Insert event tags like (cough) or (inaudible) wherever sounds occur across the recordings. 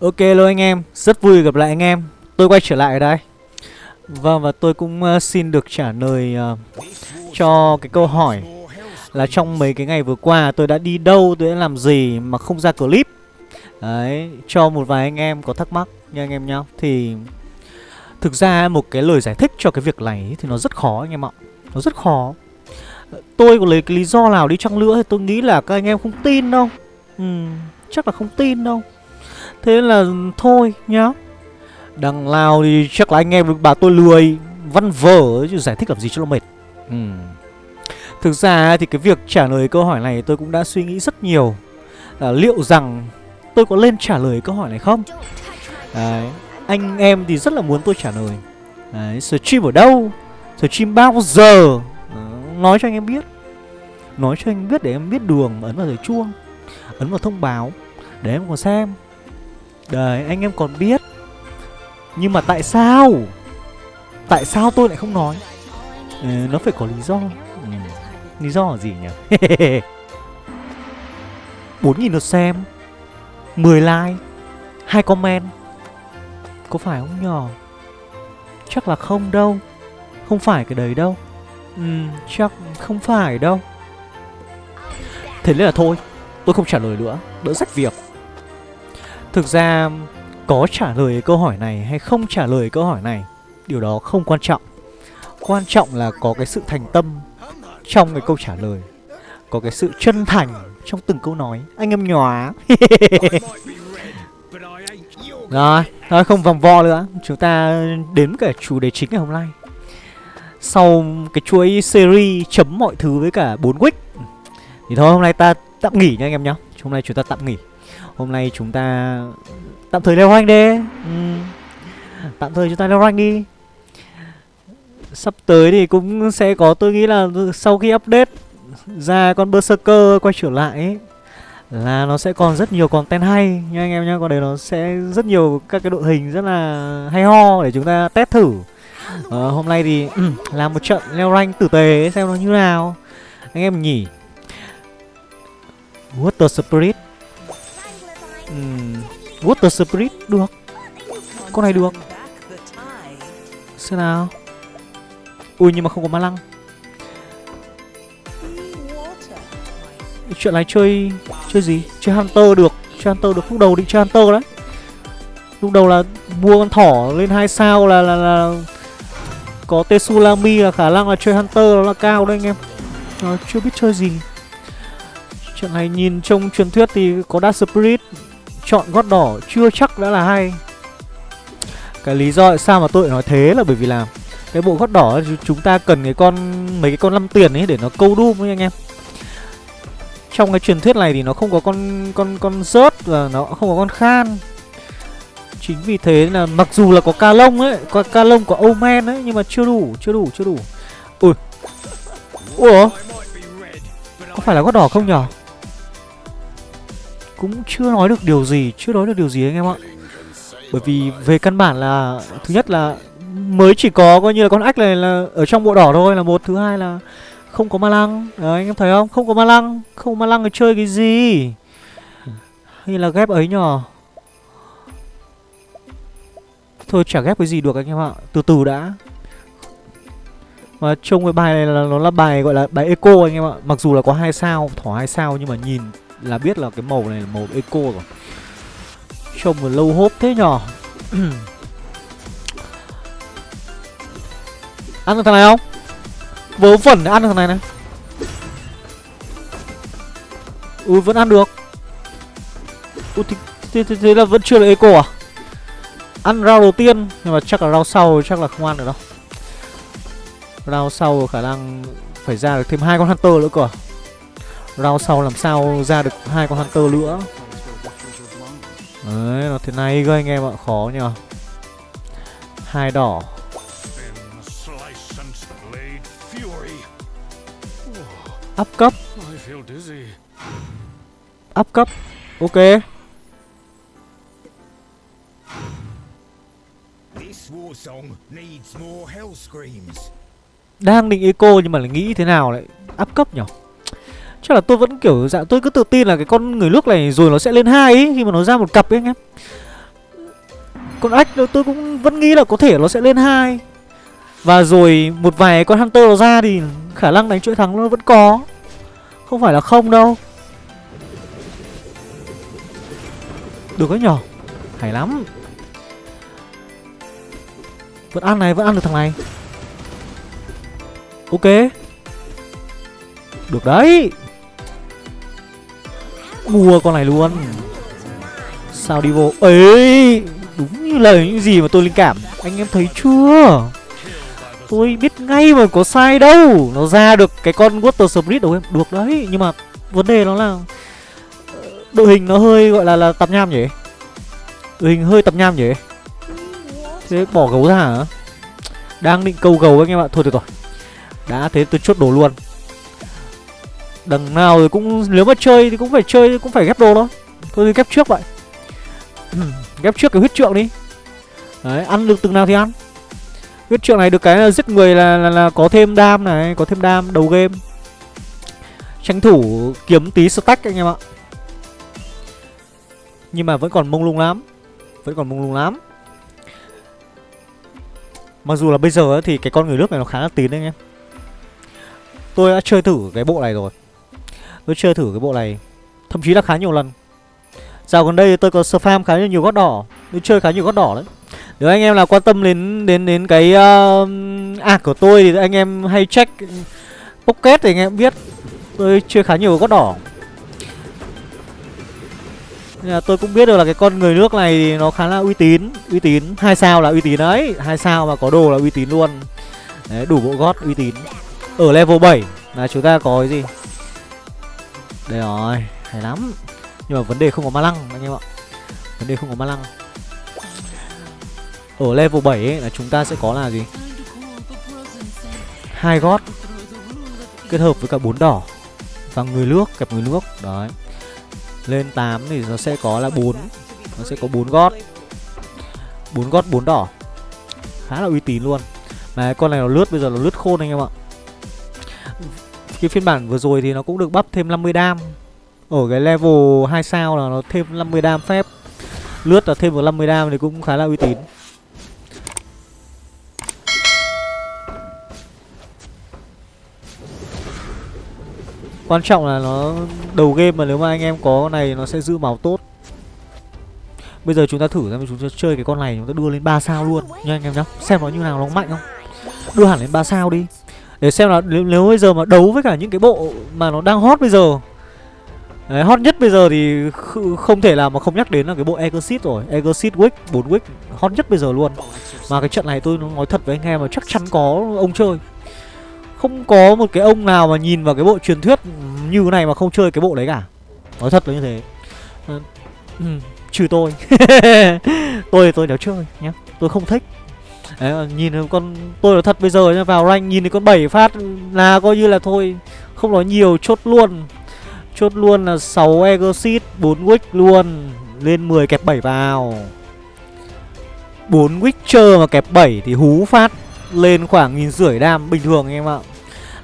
Ok luôn anh em, rất vui gặp lại anh em. Tôi quay trở lại ở đây. Vâng và tôi cũng uh, xin được trả lời uh, cho cái câu hỏi Là trong mấy cái ngày vừa qua tôi đã đi đâu, tôi đã làm gì mà không ra clip. Đấy, cho một vài anh em có thắc mắc nha anh em nhá. Thì thực ra một cái lời giải thích cho cái việc này thì nó rất khó anh em ạ. Nó rất khó. Tôi có lấy cái lý do nào đi chăng nữa thì tôi nghĩ là các anh em không tin đâu. Ừ, Chắc là không tin đâu. Thế là thôi nhá. Đằng nào thì chắc là anh em bà tôi lười Văn vở chứ giải thích làm gì cho nó mệt. Ừ. Thực ra thì cái việc trả lời câu hỏi này tôi cũng đã suy nghĩ rất nhiều. Là Liệu rằng tôi có lên trả lời câu hỏi này không? Đấy Anh em thì rất là muốn tôi trả lời. Đấy Stream ở đâu? Stream bao giờ? Nói cho anh em biết. Nói cho anh biết để em biết đường Ấn vào thời chuông Ấn vào thông báo Để em còn xem Đấy anh em còn biết. Nhưng mà tại sao? Tại sao tôi lại không nói? Ừ, Nó phải có lý do. Ừ. Lý do là gì nhỉ? (laughs) 4.000 lượt xem. 10 like. Hai comment. Có phải không nhỏ Chắc là không đâu. Không phải cái đấy đâu. Ừ chắc không phải đâu. Thế nên là thôi Tôi không trả lời nữa. Đỡ sách việc. Thực ra có trả lời câu hỏi này hay không trả lời câu hỏi này Điều đó không quan trọng. Quan trọng là có cái sự thành tâm trong cái câu trả lời Có cái sự chân thành trong từng câu nói. Anh em nhòa (laughs) Rồi, thôi không vòng vo nữa. Chúng ta đến cả chủ đề chính ngày hôm nay. Sau cái chuỗi series chấm mọi thứ với cả 4 week Thì thôi hôm nay ta tạm nghỉ nha anh em nhá. Hôm nay chúng ta tạm nghỉ. Hôm nay chúng ta tạm thời leo rank đi ừ. Tạm thời chúng ta leo rank đi Sắp tới thì cũng sẽ có tôi nghĩ là sau khi update ra con Berserker quay trở lại ấy, là nó sẽ còn rất nhiều content hay nha anh em nhá. Còn đấy nó sẽ rất nhiều các cái đội hình rất là hay ho để chúng ta test thử. Ờ, hôm nay thì ừ, làm một trận leo rank tử tế xem nó như nào. Anh em nhỉ. Water Spirit uhm, Water Spirit được. Con này được. Xem nào. Ui nhưng mà không có ma lăng. Chuyện này chơi Chơi gì? Chơi Hunter được. Chơi Hunter được. Lúc đầu định chơi Hunter đấy. Lúc đầu là mua con thỏ lên hai sao là là, là Có Tetsulami là khả năng là chơi Hunter nó là cao đấy anh em. Ờ, chưa biết chơi gì. Chuyện này nhìn trong truyền thuyết thì có Dark Spirit. Chọn gót đỏ chưa chắc đã là hay. Cái lý do tại sao mà tôi nói thế là bởi vì là Cái bộ gót đỏ chúng ta cần cái con Mấy cái con 5 tiền ấy để nó câu đum ấy anh em. Trong cái truyền thuyết này thì nó không có con con con rớt Và nó không có con khan. Chính vì thế là mặc dù là có ca lông ấy Có ca lông có Omen ấy Nhưng mà chưa đủ, chưa đủ, chưa đủ. Ui. Ủa? Có phải là gót đỏ không nhở? Cũng chưa nói được điều gì Chưa nói được điều gì anh em ạ. Bởi vì về căn bản là Thứ nhất là mới chỉ có coi như là con ách này là ở trong bộ đỏ thôi là một Thứ hai là không có ma lăng. Đấy, anh em thấy không? Không có ma lăng Không có ma lăng thì chơi cái gì? Hay là ghép ấy nhờ? Thôi chả ghép cái gì được anh em ạ Từ từ đã. Mà trông cái bài này là nó là bài gọi là bài eco anh em ạ Mặc dù là có hai sao Thỏ hai sao nhưng mà nhìn là biết là cái màu này là màu eco rồi. Trông mà lâu hốp thế nhở (clears throat) ăn được thằng này không? Vớ vẩn ăn được thằng này này. Ừ vẫn ăn được. Ừ, thế, thế, thế, thế là vẫn chưa là eco à? Ăn rau đầu tiên nhưng mà chắc là rau sau chắc là không ăn được đâu. Rau sau khả năng phải ra được thêm hai con hunter nữa cơ à? Round sau làm sao ra được hai con Hunter nữa? Đấy, nó thế này cơ anh em ạ, khó nhờ. Hai đỏ. Up cấp. Up cấp. Ok. Đang định eco nhưng mà lại nghĩ thế nào lại up cấp nhỉ Chắc là tôi vẫn kiểu dạng tôi cứ tự tin là cái con người nước này rồi nó sẽ lên hai ấy khi mà nó ra một cặp ấy anh em. con ếch tôi cũng vẫn nghĩ là có thể nó sẽ lên hai. Và rồi một vài con hunter nó ra thì khả năng đánh chuỗi thắng nó vẫn có. Không phải là không đâu. Được đấy nhở. Hay lắm. Vẫn ăn này, vẫn ăn được thằng này. Ok. Được đấy mua con này luôn. Sao đi vô ấy đúng như lời những gì mà tôi linh cảm. Anh em thấy chưa? Tôi biết ngay mà có sai đâu. Nó ra được cái con water spirit đâu em. Được đấy, nhưng mà vấn đề nó là ờ, đội hình nó hơi gọi là là tập nham nhỉ? Đội hình hơi tập nham nhỉ? Thế bỏ gấu ra hả? Đang định câu gấu anh em ạ. Thôi được rồi. Đã thế tôi chốt đồ luôn đằng nào thì cũng nếu mà chơi thì cũng phải chơi cũng phải ghép đồ thôi. Thôi thì ghép trước vậy. Ghép trước cái huyết trượng đi. Đấy ăn được từng nào thì ăn. Huyết trượng này được cái là giết người là, là, là có thêm đam này có thêm đam đầu game. Tranh thủ kiếm tí stack anh em ạ. Nhưng mà vẫn còn mông lung lắm. Vẫn còn mông lung lắm. Mặc dù là bây giờ thì cái con người nước này nó khá là tín anh em. Tôi đã chơi thử cái bộ này rồi tôi chơi thử cái bộ này. Thậm chí là khá nhiều lần. Dạo gần đây tôi có spam khá nhiều gót đỏ. Tôi chơi khá nhiều gót đỏ đấy Nếu anh em nào quan tâm đến đến đến cái um, uh, ạc của tôi thì anh em hay check Pocket thì anh em biết Tôi chơi khá nhiều gót đỏ. Nên là tôi cũng biết được là cái con người nước này thì nó khá là uy tín. Uy tín, hai sao là uy tín đấy. Hai sao mà có đồ là uy tín luôn. Đấy, đủ bộ gót uy tín. Ở level 7 là chúng ta có cái gì? Đây rồi, hay lắm. Nhưng mà vấn đề không có ma lăng anh em ạ. Vấn đề không có ma lăng. Ở level 7 ấy là chúng ta sẽ có là gì? Hai gót Kết hợp với cả bốn đỏ Và người nước, kẹp người nước. Đấy. Lên 8 thì nó sẽ có là 4 Nó sẽ có bốn gót. Bốn gót bốn đỏ. Khá là uy tín luôn. Mà con này nó lướt bây giờ nó lướt khôn anh em ạ. Cái phiên bản vừa rồi thì nó cũng được bắp thêm 50 đam. Ở cái level 2 sao là nó thêm 50 đam phép. Lướt là thêm vào 50 đam thì cũng khá là uy tín. Quan trọng là nó, đầu game mà nếu mà anh em có con này nó sẽ giữ máu tốt. Bây giờ chúng ta thử xem chúng ta chơi cái con này, chúng ta đưa lên 3 sao luôn. Nha anh em nhá, Xem nó như nào, nó mạnh không? Đưa hẳn lên 3 sao đi. Để xem là nếu, nếu bây giờ mà đấu với cả những cái bộ mà nó đang hot bây giờ. Đấy, hot nhất bây giờ thì không thể làm mà không nhắc đến là cái bộ Exit rồi. Exit Wick, 4 Wick hot nhất bây giờ luôn. Mà cái trận này tôi nói thật với anh em là chắc chắn có ông chơi. Không có một cái ông nào mà nhìn vào cái bộ truyền thuyết như thế này mà không chơi cái bộ đấy cả. Nói thật là như thế. Ờ, ừ, Trừ tôi. (laughs) Tôi tôi đéo chơi nhá. Tôi không thích. Đấy, nhìn con tôi là thật bây giờ nhá vào rank nhìn thấy con 7 phát là coi như là thôi không nói nhiều chốt luôn. Chốt luôn là 6 Exit 4 Wick luôn Lên 10 kẹp 7 vào. 4 Witcher mà kẹp 7 thì hú phát Lên khoảng nghìn rưỡi đam bình thường em ạ.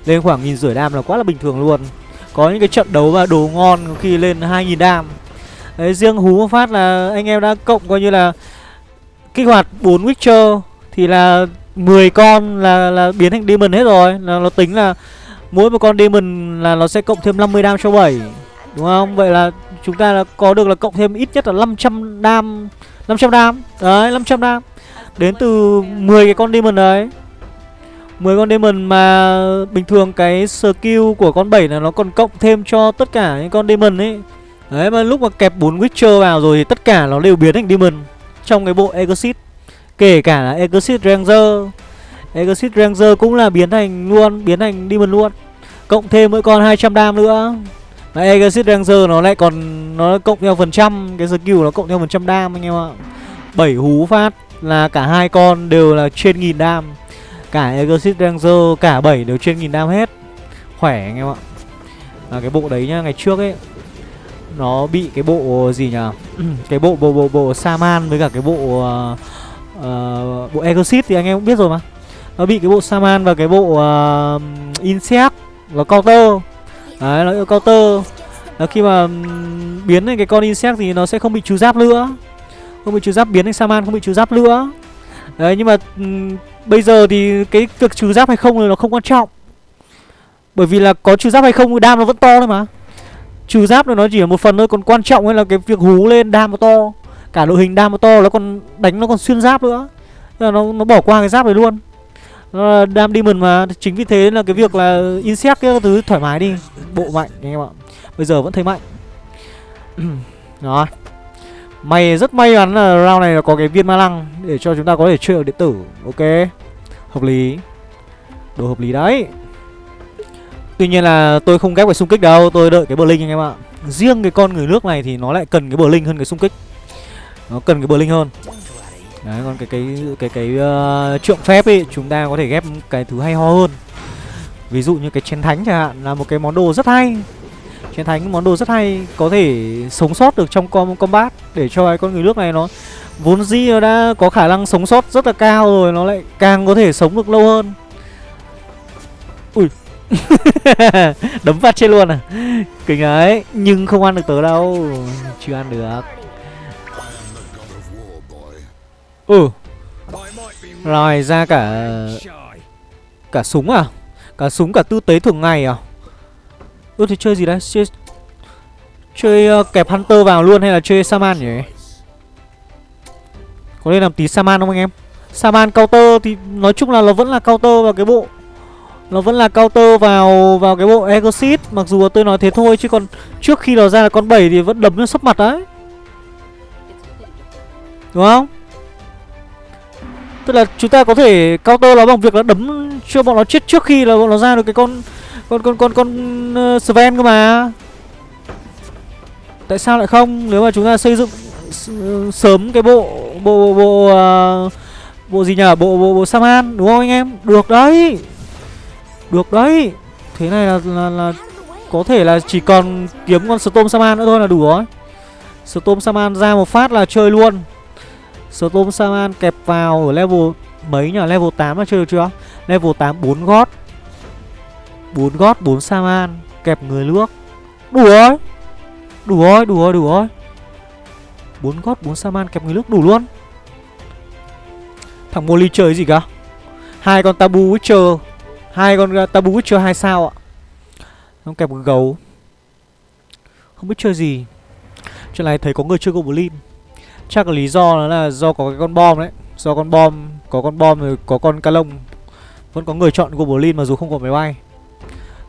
Lên khoảng nghìn rưỡi đam là quá là bình thường luôn. Có những cái trận đấu mà đồ ngon khi lên 2.000 đam. Đấy riêng hú phát là anh em đã cộng coi như là Kích hoạt 4 Witcher thì là 10 con là, là biến thành Demon hết rồi. Là Nó tính là Mỗi một con demon là nó sẽ cộng thêm 50 đam cho 7 Đúng không? Vậy là chúng ta là có được là cộng thêm ít nhất là 500 đam 500 đam. Đấy 500 đam. Đến từ 10 cái con demon đấy. 10 con demon mà bình thường cái skill của con 7 là nó còn cộng thêm cho tất cả những con demon ấy. Đấy mà lúc mà kẹp 4 Witcher vào rồi thì tất cả nó đều biến thành demon Trong cái bộ Exit Kể cả là Exit Ranger. Exit Ranger cũng là biến thành luôn Biến thành Demon luôn. Cộng thêm mỗi con 200 đam nữa. Mà Exit Ranger nó lại còn Nó cộng theo phần trăm. Cái skill nó cộng theo phần trăm đam anh em ạ. 7 hú phát là cả hai con đều là trên nghìn đam. Cả Exit Ranger cả 7 đều trên nghìn đam hết. Khỏe anh em ạ. Là cái bộ đấy nhá Ngày trước ấy Nó bị cái bộ gì nhỉ (clears throat) Cái bộ bộ bộ bộ Saman với cả cái bộ uh, uh, Bộ Exit thì anh em cũng biết rồi mà. Nó bị cái bộ Saman và cái bộ uh, Insect và Counter. Đấy, nó yêu Counter. Là khi mà biến thành cái con Insect thì nó sẽ không bị trừ giáp nữa. Không bị trừ giáp biến thành Saman không bị trừ giáp nữa. Đấy nhưng mà um, bây giờ thì cái việc trừ giáp hay không thì nó không quan trọng. Bởi vì là có trừ giáp hay không thì đam nó vẫn to thôi mà. Trừ giáp nó chỉ là một phần thôi Còn quan trọng là cái việc hú lên đam nó to. Cả đội hình đam nó to nó còn đánh nó còn xuyên giáp nữa. Là nó, nó bỏ qua cái giáp này luôn. Nó là Đam Demon mà Chính vì thế là cái việc là Insect cái thứ thoải mái đi. Bộ mạnh anh em ạ. Bây giờ vẫn thấy mạnh. (clears throat) Đó. May rất may mắn là round này là có cái viên ma lăng Để cho chúng ta có thể chơi ở điện tử. Ok. Hợp lý. Đồ hợp lý đấy. Tuy nhiên là tôi không ghép cái xung kích đâu Tôi đợi cái bờ linh anh em ạ. Riêng cái con người nước này thì nó lại cần cái bờ linh hơn cái xung kích. Nó cần cái bờ linh hơn Đấy còn cái cái cái cái uh, trượng phép ấy chúng ta có thể ghép cái thứ hay ho hơn. Ví dụ như cái chén thánh chẳng hạn là một cái món đồ rất hay. chén thánh món đồ rất hay có thể sống sót được trong com combat để cho cái con người nước này nó vốn dĩ nó đã có khả năng sống sót rất là cao rồi nó lại càng có thể sống được lâu hơn. Ui. (laughs) Đấm phát trên luôn à. Kinh ấy, nhưng không ăn được tớ đâu. Chưa ăn được. Ừ. Rồi ra cả Cả súng à? Cả súng cả tư tế thường ngày à? Ừ thì chơi gì đấy? Chơi Chơi uh, kẹp Hunter vào luôn hay là chơi Saman nhỉ? Có nên làm tí Saman không anh em? Saman counter thì nói chung là nó vẫn là counter vào cái bộ Nó vẫn là counter vào vào cái bộ Exit Mặc dù tôi nói thế thôi chứ còn Trước khi nó ra là con 7 thì vẫn đấm nó sấp mặt đấy. Đúng không Tức là chúng ta có thể counter nó bằng việc là đấm cho bọn nó chết trước khi là bọn nó ra được cái con con con con con uh, Sven cơ mà. Tại sao lại không? Nếu mà chúng ta xây dựng ờ, sớm cái bộ bộ bộ uh, bộ gì nhỉ? Bộ bộ bộ Saman đúng không anh em? Được đấy. Được đấy. Thế này là là, là có thể là chỉ còn kiếm con Storm Saman nữa thôi là đủ rồi. Storm Saman ra một phát là chơi luôn. Storm Saman kẹp vào ở level mấy nhỉ? Level 8 là chưa được chưa? Level 8 4 gót. 4 gót 4 Saman kẹp người nước. Đủ rồi. Đủ rồi, đủ rồi, đủ rồi. 4 gót 4 Saman kẹp người nước đủ luôn. Thằng Molly chơi gì cả? Hai con Tabu Witcher, hai con à, Tabu Witcher 2 sao ạ. Nó kẹp gấu. Không biết chơi gì. Chuyện này thấy có người chơi Goblin Chắc là lý do nó là do có cái con bom đấy. Do con bom Có con bom rồi có con ca lông. Vẫn có người chọn Goblin mà dù không có máy bay.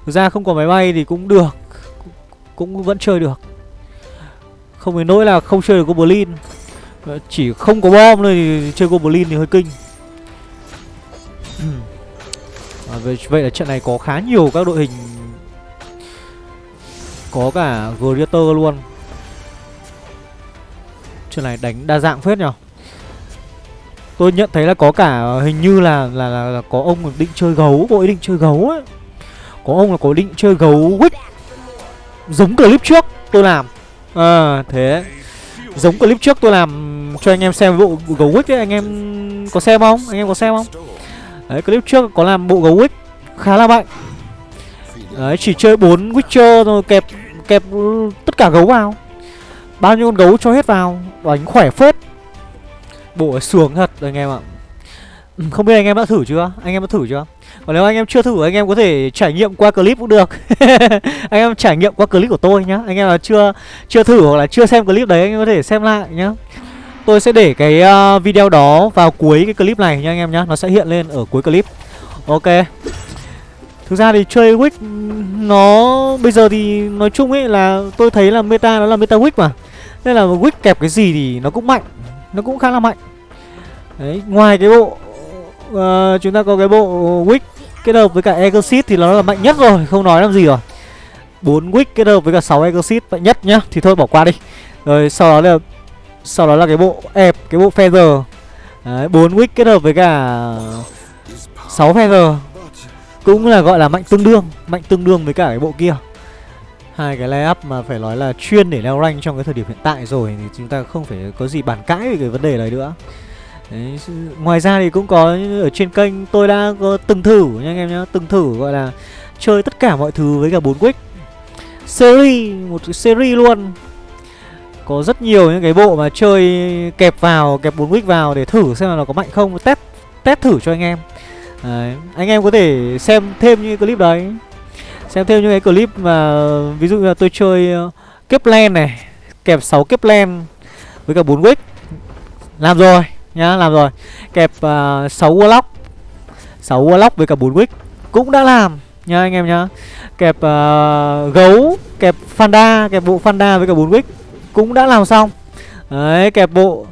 Thực ra không có máy bay thì cũng được. Cũng vẫn chơi được. Không đến nỗi là không chơi được Goblin. Ờ, chỉ không có bom thôi thì chơi Goblin thì hơi kinh. À, vậy, vậy là trận này có khá nhiều các đội hình. Có cả greater luôn. Chuyện này đánh đa dạng phết nhở Tôi nhận thấy là có cả hình như là là, là, là có ông định chơi gấu, có ý định chơi gấu ấy. Có ông là có định chơi gấu quýt Giống clip trước tôi làm À thế Giống clip trước tôi làm cho anh em xem bộ gấu quýt ấy Anh em có xem không? Anh em có xem không? Đấy clip trước có làm bộ gấu quýt Khá là mạnh Đấy chỉ chơi 4 Witcher rồi kẹp kẹp tất cả gấu vào Bao nhiêu con gấu cho hết vào Đánh khỏe phết. Bộ sướng thật anh em ạ. Ừ, không biết anh em đã thử chưa? Anh em đã thử chưa? Còn nếu anh em chưa thử, anh em có thể trải nghiệm qua clip cũng được. (laughs) Anh em trải nghiệm qua clip của tôi nhá. Anh em là chưa chưa thử hoặc là chưa xem clip đấy, Anh em có thể xem lại nhá. Tôi sẽ để cái ờ, video đó vào cuối cái clip này nha anh em nhá. Nó sẽ hiện lên ở cuối clip. Ok. Thực ra thì chơi Wick nó bây giờ thì nói chung ấy là tôi thấy là meta nó là meta Wick mà. Nên là Wick kẹp cái gì thì nó cũng mạnh Nó cũng khá là mạnh. Đấy, ngoài cái bộ uh, Chúng ta có cái bộ Wick kết hợp với cả Exit thì nó là mạnh nhất rồi Không nói làm gì rồi. 4 Wick kết hợp với cả 6 Exit mạnh nhất nhá Thì thôi bỏ qua đi. Rồi sau đó là Sau đó là cái bộ ép, cái bộ Feather. Đấy, 4 Wick kết hợp với cả 6 Feather. Cũng là gọi là mạnh tương đương Mạnh tương đương với cả cái bộ kia. Hai cái layup mà phải nói là chuyên để leo rank trong cái thời điểm hiện tại rồi thì chúng ta không phải có gì bàn cãi về cái vấn đề này nữa. Đấy, ngoài ra thì cũng có ở trên kênh tôi đã có từng thử nha anh em nhá từng thử gọi là chơi tất cả mọi thứ với cả bốn quick series một series luôn. Có rất nhiều những cái bộ mà chơi kẹp vào, kẹp bốn quick vào để thử xem là nó có mạnh không. Test test thử cho anh em đấy. Anh em có thể xem thêm những clip đấy. Xem thêm những cái clip mà ví dụ như là tôi chơi ờ, uh, kép len này Kẹp 6 kép len với cả 4 wick. Làm rồi nhá, làm rồi. Kẹp ờ, uh, 6 warlock 6 warlock với cả 4 wick cũng đã làm nhá anh em nhá. Kẹp uh, gấu, kẹp Fanda, kẹp bộ Fanda với cả 4 wick cũng đã làm xong. Đấy, kẹp bộ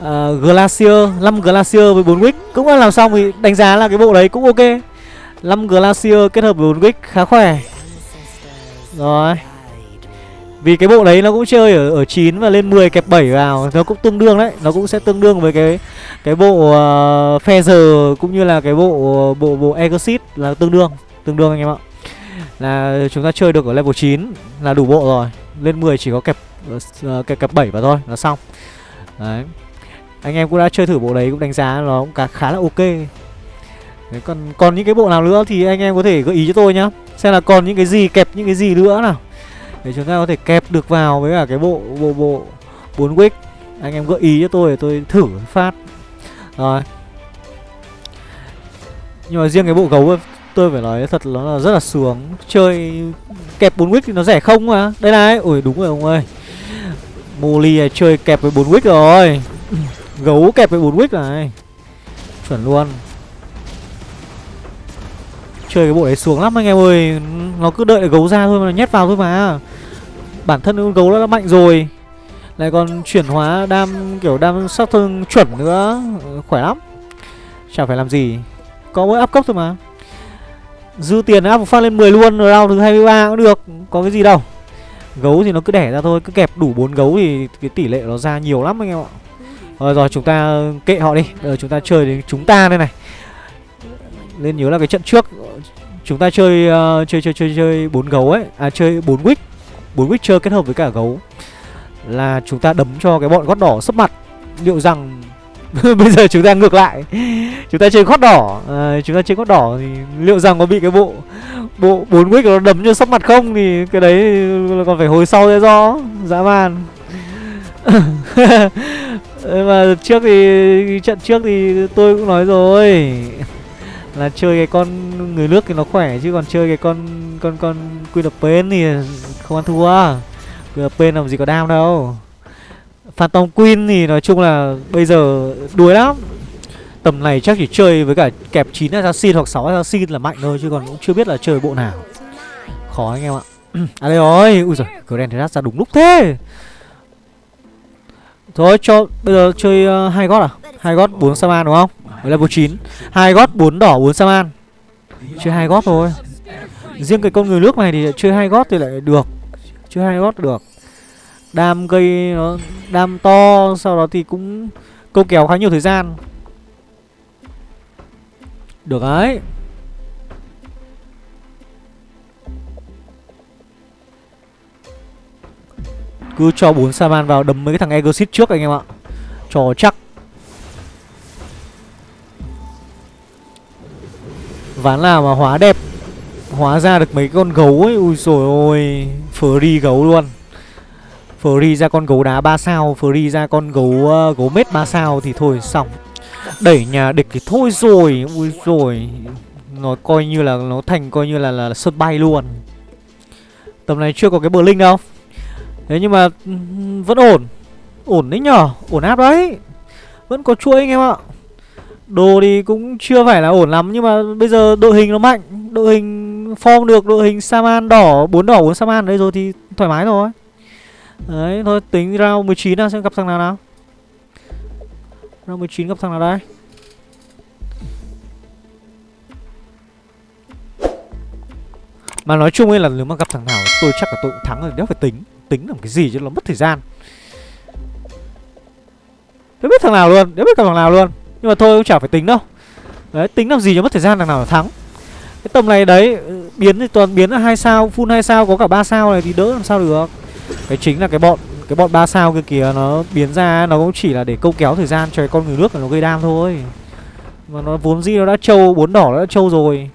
uh, Glacier, 5 Glacier với 4 wick cũng là làm xong thì đánh giá là cái bộ đấy cũng ok. 5 Glacier kết hợp với 4 wick khá khỏe. Rồi. Vì cái bộ đấy nó cũng chơi ở ở 9 và lên 10 kẹp 7 vào Nó cũng tương đương đấy. Nó cũng sẽ tương đương với cái cái bộ ờ, uh, Feather cũng như là cái bộ bộ bộ Exit là tương đương Tương đương anh em ạ. Là chúng ta chơi được ở level 9 là đủ bộ rồi. Lên 10 chỉ có kẹp uh, kẹp, kẹp 7 vào thôi là xong. Đấy. Anh em cũng đã chơi thử bộ đấy cũng đánh giá nó cũng cả khá là ok. Đấy, còn còn những cái bộ nào nữa thì anh em có thể gợi ý cho tôi nhá. Xem là còn những cái gì kẹp những cái gì nữa nào. Để chúng ta có thể kẹp được vào với cả cái bộ bộ bộ bốn wick. Anh em gợi ý cho tôi để tôi thử phát. Rồi. Nhưng mà riêng cái bộ gấu tôi phải nói thật nó là rất là sướng. Chơi kẹp bốn wick thì nó rẻ không mà. Đây này. Ui đúng rồi ông ơi. Molly chơi kẹp với bốn wick rồi gấu kẹp với bốn wick này. Chuẩn luôn. Chơi cái bộ đấy xuống lắm anh em ơi. Nó cứ đợi gấu ra thôi mà nhét vào thôi mà. Bản thân con gấu nó đã mạnh rồi. Lại còn chuyển hóa đam, kiểu đam sát thương chuẩn nữa. Khỏe lắm. Chả phải làm gì. Có mỗi áp cấp thôi mà. Dư tiền áp phát lên 10 luôn rồi round thứ 23 cũng được. Có cái gì đâu. Gấu thì nó cứ đẻ ra thôi. Cứ kẹp đủ bốn gấu thì cái tỷ lệ nó ra nhiều lắm anh em ạ. Rồi rồi chúng ta kệ họ đi. Rồi chúng ta chơi đến chúng ta đây này. Nên nhớ là cái trận trước chúng ta chơi uh, chơi chơi chơi chơi bốn gấu ấy. À chơi bốn wick. Bốn wick chơi kết hợp với cả gấu. Là chúng ta đấm cho cái bọn gót đỏ sấp mặt. Liệu rằng (laughs) bây giờ chúng ta ngược lại. Chúng ta chơi gót đỏ. À, chúng ta chơi gót đỏ thì liệu rằng có bị cái bộ bộ bốn wick nó đấm cho sấp mặt không? Thì cái đấy còn phải hồi sau ra do. Dã man. (laughs) mà trước thì trận trước thì tôi cũng nói rồi. Là chơi cái con người nước thì nó khỏe chứ còn chơi cái con con con Queen of thì không ăn thua. Quy of làm gì có đam đâu. Phantom Queen thì nói chung là bây giờ đuối lắm. Tầm này chắc chỉ chơi với cả kẹp 9 assassin hoặc 6 assassin là mạnh thôi chứ còn cũng chưa biết là chơi bộ nào. Khó anh em ạ. (clears throat) À đây rồi, ui giời, Grand ra đúng lúc thế. Thôi cho bây giờ chơi uh, hai gót à? Hai gót 4 Saman đúng không? Ở level 9 hai gót bốn đỏ bốn Saman Chơi hai gót thôi. Riêng cái con người nước này thì chơi hai gót thì lại được. Chơi hai gót được. Đam gây nó Đam to Sau đó thì cũng câu kéo khá nhiều thời gian. Được đấy. Cứ cho bốn Saman vào đấm mấy cái thằng Egosit trước anh em ạ. Cho chắc. Ván nào mà hóa đẹp. Hóa ra được mấy con gấu ấy. Ui rồi ôi. Free gấu luôn. Free ra con gấu đá 3 sao. Free ra con gấu uh, gấu mết 3 sao Thì thôi xong. Đẩy nhà địch thì thôi rồi. Ui rồi Nó coi như là Nó thành coi như là, là, là sân bay luôn. Tầm này chưa có cái bờ linh đâu. Thế nhưng mà ừ, Vẫn ổn. Ổn đấy nhở? Ổn áp đấy. Vẫn có chuỗi anh em ạ. Đồ thì cũng chưa phải là ổn lắm, Nhưng mà bây giờ đội hình nó mạnh. Đội hình form được, Đội hình Saman đỏ, bốn đỏ, bốn Saman đây rồi thì thoải mái rồi. Đấy, thôi, tính round 19 nào, xem gặp thằng nào nào. Round 19 gặp thằng nào đây. Mà nói chung ấy là nếu mà gặp thằng nào, tôi chắc là tôi cũng thắng rồi, Đéo phải tính. Tính làm cái gì cho nó mất thời gian. Đéo biết thằng nào luôn Đéo biết thằng nào luôn. Nhưng mà thôi, cũng chả phải tính đâu. Đấy, tính làm gì cho mất thời gian thằng nào là thắng. Cái tầm này đấy ừ, Biến thì toàn biến là hai sao, Full hai sao, có cả ba sao này thì đỡ làm sao được. Cái chính là cái bọn Cái bọn ba sao kia kìa, nó biến ra, Nó cũng chỉ là để câu kéo thời gian cho cái con người nước nó gây đam thôi. Mà nó vốn gì nó đã trâu, Bốn đỏ nó đã trâu rồi.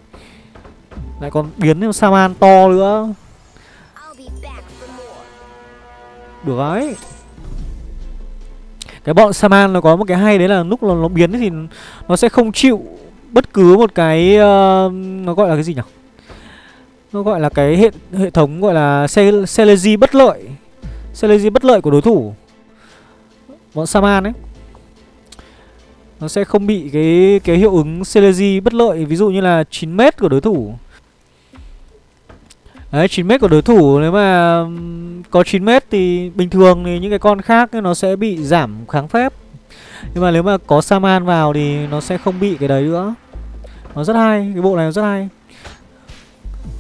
Lại còn biến thêm Saman to nữa. Được đấy Cái bọn Saman nó có một cái hay đấy là lúc nó, nó biến thì nó sẽ không chịu bất cứ một cái uh, nó gọi là cái gì nhỉ? Nó gọi là cái hệ hệ thống gọi là Celeji bất lợi. Celeji bất lợi của đối thủ. Bọn Saman ấy. Nó sẽ không bị cái cái hiệu ứng Celeji bất lợi ví dụ như là 9m của đối thủ. Đấy 9m của đối thủ nếu mà có 9m thì bình thường thì những cái con khác nó sẽ bị giảm kháng phép. Nhưng mà nếu mà có Saman vào thì nó sẽ không bị cái đấy nữa. Nó rất hay, cái bộ này nó rất hay.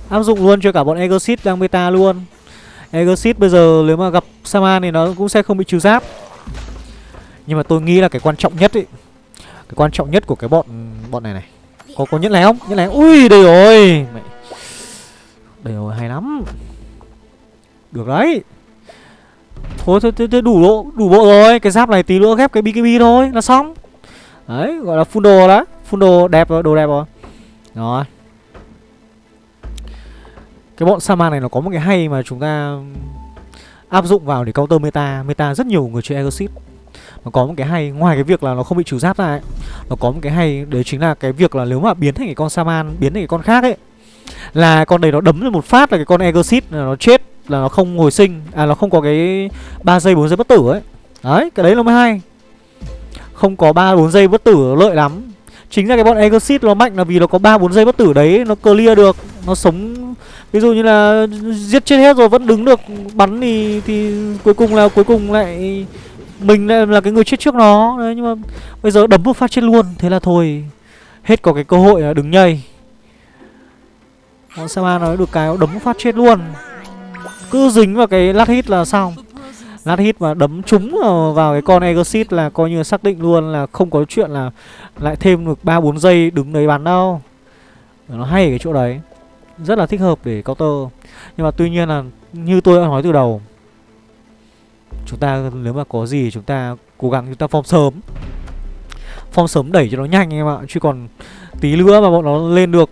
Áp dụng luôn cho cả bọn Egosit đang beta luôn. Egosit bây giờ nếu mà gặp Saman thì nó cũng sẽ không bị trừ giáp. Nhưng mà tôi nghĩ là cái quan trọng nhất ấy Cái quan trọng nhất của cái bọn bọn này này Có có nhất này không? Nhất này Ui đây rồi Mày đây rồi hay lắm. Được đấy. Thôi thôi, thôi, thôi đủ bộ đủ bộ rồi. Cái giáp này tí nữa ghép cái BKB thôi là xong. Đấy gọi là full đồ đó Full đồ đẹp rồi đồ đẹp rồi. Rồi. Cái bọn Saman này nó có một cái hay mà chúng ta áp dụng vào để counter meta. Meta rất nhiều người chơi Exit Nó có một cái hay Ngoài cái việc là nó không bị trừ giáp ra ấy Nó có một cái hay Đấy chính là cái việc là nếu mà biến thành cái con Saman Biến thành cái con khác ấy là con đấy nó đấm một phát là cái con Egosit là nó chết, là nó không hồi sinh à nó không có cái 3 giây 4 giây bất tử ấy. Đấy, cái đấy nó mới hay. Không có 3 4 giây bất tử lợi lắm. Chính ra cái bọn Egosit nó mạnh là vì nó có 3 4 giây bất tử đấy, nó clear được, nó sống. Ví dụ như là giết chết hết rồi vẫn đứng được, bắn thì thì cuối cùng là, cuối cùng lại mình lại là cái người chết trước nó. Đấy, nhưng mà bây giờ đấm một phát chết luôn, thế là thôi. Hết có cái cơ hội là đứng nhây. Bọn Sama nói được cái đấm phát chết luôn. Cứ dính vào cái lát hit là xong. Lát hit mà đấm trúng vào cái con Exit là coi như xác định luôn là không có chuyện là lại thêm được 3-4 giây đứng đấy bắn đâu Nó hay ở cái chỗ đấy. Rất là thích hợp để counter. Nhưng mà tuy nhiên là như tôi đã nói từ đầu, Chúng ta nếu mà có gì chúng ta cố gắng chúng ta form sớm. Form sớm đẩy cho nó nhanh em ạ, Chứ còn tí nữa mà bọn nó lên được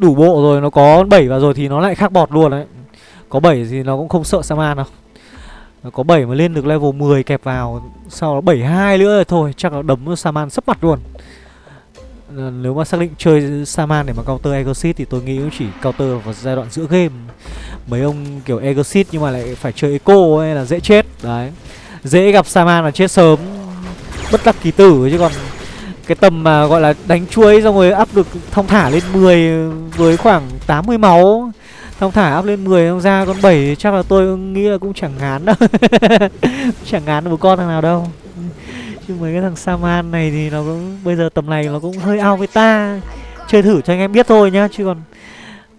đủ bộ rồi, nó có 7 vào rồi thì nó lại khác bọt luôn đấy. Có 7 thì nó cũng không sợ Saman đâu. Nó có 7 mà lên được level 10 kẹp vào, Sau đó 72 nữa rồi thôi, Chắc là đấm Saman sấp mặt luôn. Ờ, nếu mà xác định chơi Saman để mà counter Exit Thì tôi nghĩ cũng chỉ counter vào giai đoạn giữa game. Mấy ông kiểu Exit nhưng mà lại phải chơi Eco hay là dễ chết. Đấy. Dễ gặp Saman là chết sớm. Bất đắc kỳ tử chứ còn cái tầm mà gọi là đánh chuối, xong rồi áp được, thong thả lên 10 với khoảng 80 máu. Thong thả áp lên 10 không ra con 7 chắc là tôi nghĩ là cũng chẳng ngán đâu. (laughs) Chẳng ngán được một con thằng nào đâu. Chứ mấy cái thằng Saman này thì nó cũng, bây giờ tầm này nó cũng hơi ao với ta. Chơi thử cho anh em biết thôi nhá, chứ còn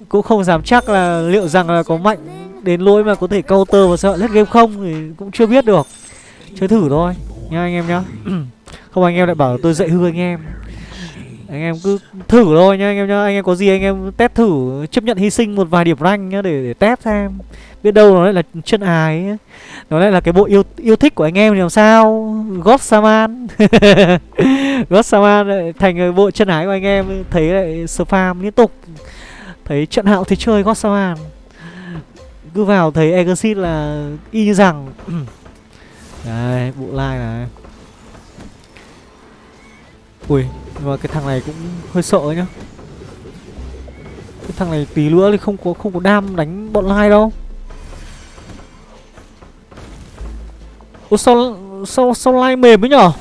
cũng không dám chắc là liệu rằng là có mạnh đến lỗi mà có thể counter và sợ hết game không thì cũng chưa biết được. Chơi thử thôi nha anh em nhá. (clears throat) không anh em lại bảo tôi dạy hư anh em. Anh em cứ thử thôi nhá anh em nhá. Anh em có gì anh em test thử chấp nhận hy sinh một vài điểm rank nhá để, để test xem. Biết đâu nó lại là chân ái ấy. nó lại là cái bộ yêu yêu thích của anh em thì làm sao? God Saman. (laughs) God Saman lại thành cái bộ chân ái của anh em thấy lại spam liên tục. Thấy trận hạo thì chơi God Saman. Cứ vào thấy Exit là y như rằng. (clears throat) Đây bộ like này. Ui Nhưng mà cái thằng này cũng hơi sợ nhá. Cái thằng này tí nữa thì không có không có đam đánh bọn lai đâu. Ủa, sao sao sao lai mềm ấy nhở?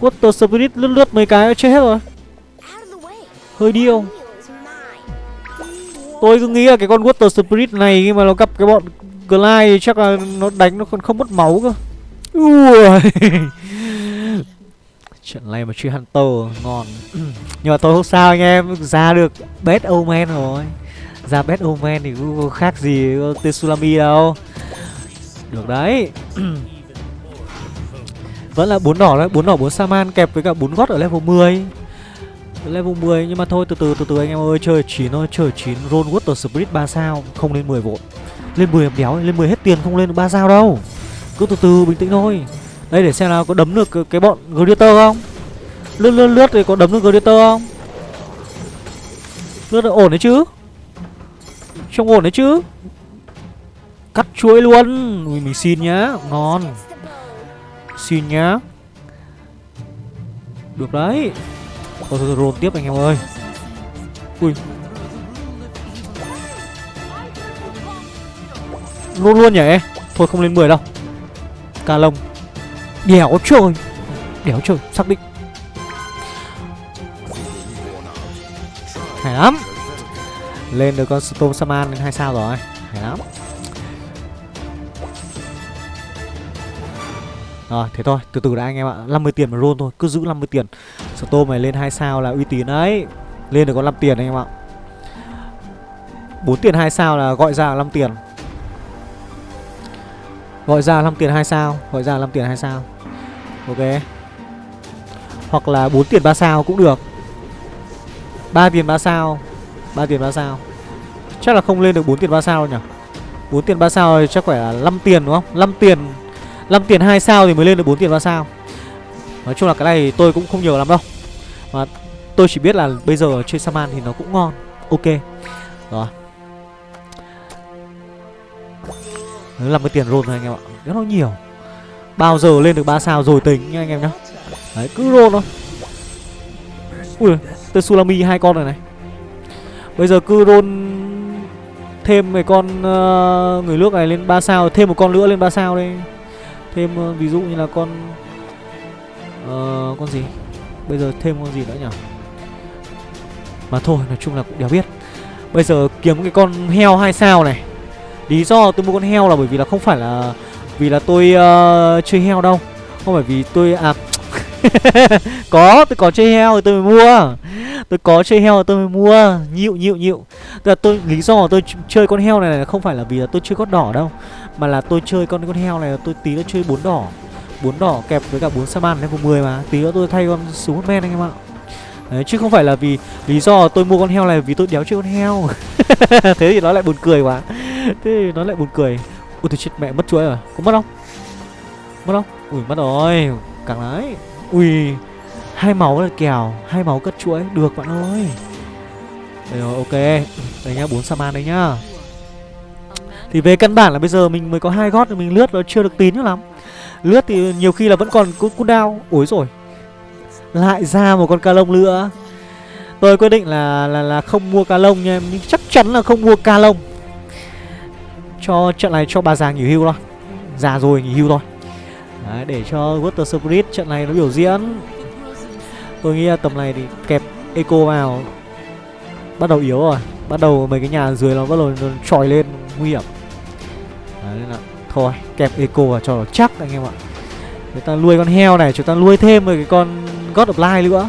Water Spirit lướt lướt mấy cái chết hết rồi. Hơi điêu Tôi cứ nghĩ là cái con Water Spirit này khi mà nó gặp cái bọn Glide chắc là nó đánh nó còn không mất máu cơ. Ui. Trận này mà chơi Hunter, ngon. (clears throat) Nhưng mà tôi không sao anh em, Ra được Bad Omen rồi. Ra Bad Omen thì cũng khác gì Tsunami đâu. Được đấy. (clears throat) Vẫn là bốn đỏ đấy, bốn đỏ, bốn Saman kẹp với cả bốn gót ở level 10 Level 10 nhưng mà thôi, từ từ từ từ anh em ơi, Chơi 9 thôi, chơi 9 Roll Water Spirit 3 sao, Không lên 10 vội. Lên 10 em đéo, lên 10 hết tiền không lên được 3 sao đâu. Cứ từ từ, bình tĩnh thôi đây để xem nào có đấm được cái bọn Gladiator không? Lướt lướt lướt thì có đấm được Gladiator không? Lướt được ổn đấy chứ? Trông ổn đấy chứ? Cắt chuỗi luôn. Ui mình xin nhá. Ngon. Xin nhá. Được đấy. Thôi thôi, thôi roll tiếp anh em ơi. Ui. Luôn luôn nhỉ? Thôi không lên 10 đâu. Ca lông. Đéo trời Đéo trời xác định. Hay lắm. Lên được con Storm Saman lên 2 sao rồi. Hay lắm. Rồi, thế thôi. Từ từ đã anh em ạ. 50 tiền mà roll thôi. Cứ giữ 50 tiền. Storm này lên 2 sao là uy tín đấy. Lên được con 5 tiền anh em ạ. 4 tiền 2 sao là gọi ra 5 tiền. Gọi ra 5 tiền 2 sao. Gọi ra 5 tiền 2 sao. Ok. Hoặc là 4 tiền 3 sao cũng được. 3 tiền 3 sao. 3 tiền 3 sao. Chắc là không lên được 4 tiền 3 sao nhỉ? 4 tiền 3 sao thì chắc phải là 5 tiền đúng không? 5 tiền 5 tiền 2 sao thì mới lên được 4 tiền 3 sao. Nói chung là cái này tôi cũng không nhiều lắm đâu. Mà tôi chỉ biết là bây giờ chơi Saman thì nó cũng ngon. Ok. Rồi. Đấy, 50 tiền roll thôi anh em ạ. Rất là nhiều. Bao giờ lên được 3 sao rồi tính nha anh em nhá. Đấy cứ roll thôi. Ui Tetsulami hai con rồi này. Bây giờ cứ roll Thêm mấy con uh, người nước này lên 3 sao Thêm một con nữa lên 3 sao đây. Thêm uh, ví dụ như là con uh, Con gì? Bây giờ thêm con gì nữa nhỉ? Mà thôi nói chung là cũng đéo biết. Bây giờ kiếm cái con heo hai sao này. Lý do tôi mua con heo là bởi vì là không phải là vì là tôi uh, chơi heo đâu. Không phải vì tôi À (laughs) Có tôi có chơi heo thì tôi mới mua. Tôi có chơi heo thì tôi mới mua. Nhịu nhịu nhịu. Tức là tôi Lý do là tôi chơi con heo này là không phải là vì là tôi chơi con đỏ đâu Mà là tôi chơi con con heo này là tôi tí nó chơi bốn đỏ. Bốn đỏ kẹp với cả bốn Saman level 10 mà. Tí nữa tôi thay con súng men anh em ạ. Đấy, chứ không phải là vì lý do tôi mua con heo này vì tôi đéo chơi con heo. (laughs) Thế thì nó lại buồn cười quá. Thế thì nó lại buồn cười. Ui tôi chết, mẹ mất chuỗi rồi. Có mất không? Mất không? Ui, mất rồi. Càng lái. Ui, hai máu là kèo, hai máu cất chuỗi Được, bạn ơi. Đấy rồi, ok. Đây nhá, bốn Saman đây nhá. Thì về căn bản là bây giờ mình mới có hai gót, Mình lướt nó chưa được tín lắm. Lướt thì nhiều khi là vẫn còn cooldown Ối rồi. Lại ra một con ca lông nữa. Tôi quyết định là là là không mua ca lông nha em. Nhưng chắc chắn là không mua ca lông. Cho trận này cho bà già nghỉ hưu thôi. Già rồi nghỉ hưu thôi. Đấy, Để cho Water Spirit trận này nó biểu diễn. Tôi nghĩ là tầm này thì kẹp Eco vào. Bắt đầu yếu rồi. Bắt đầu mấy cái nhà dưới nó bắt đầu nó tròi lên nguy hiểm. Đấy nên là Thôi kẹp Eco vào cho nó chắc anh em ạ. Chúng ta nuôi con heo này Chúng ta nuôi thêm một cái con God of Light nữa.